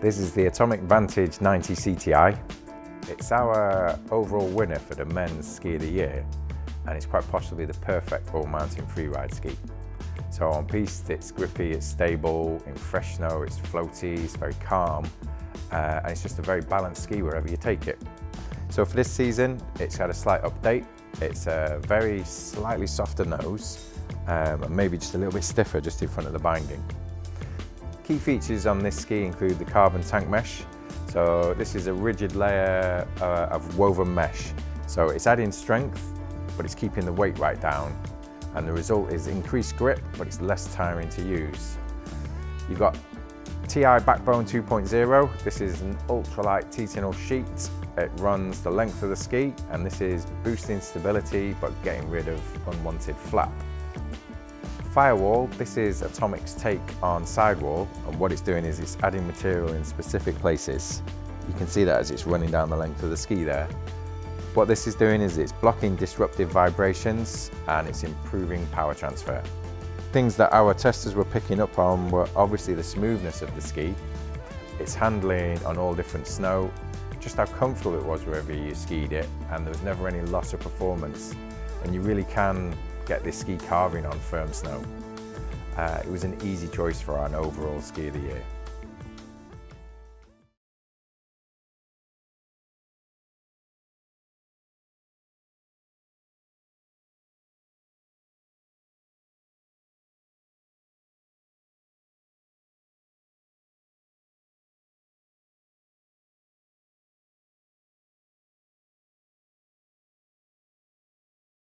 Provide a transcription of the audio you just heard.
This is the Atomic Vantage 90 CTI. It's our overall winner for the men's ski of the year and it's quite possibly the perfect all mountain freeride ski. So on piste it's grippy, it's stable, in fresh snow it's floaty, it's very calm uh, and it's just a very balanced ski wherever you take it. So for this season it's had a slight update. It's a very slightly softer nose um, and maybe just a little bit stiffer just in front of the binding. Key features on this ski include the carbon tank mesh. So this is a rigid layer uh, of woven mesh. So it's adding strength, but it's keeping the weight right down. And the result is increased grip, but it's less tiring to use. You've got TI Backbone 2.0. This is an ultralight Titanal sheet. It runs the length of the ski, and this is boosting stability, but getting rid of unwanted flap. Firewall, this is Atomic's take on sidewall and what it's doing is it's adding material in specific places. You can see that as it's running down the length of the ski there. What this is doing is it's blocking disruptive vibrations and it's improving power transfer. Things that our testers were picking up on were obviously the smoothness of the ski, its handling on all different snow, just how comfortable it was wherever you skied it and there was never any loss of performance and you really can get this ski carving on firm snow. Uh, it was an easy choice for our overall ski of the year.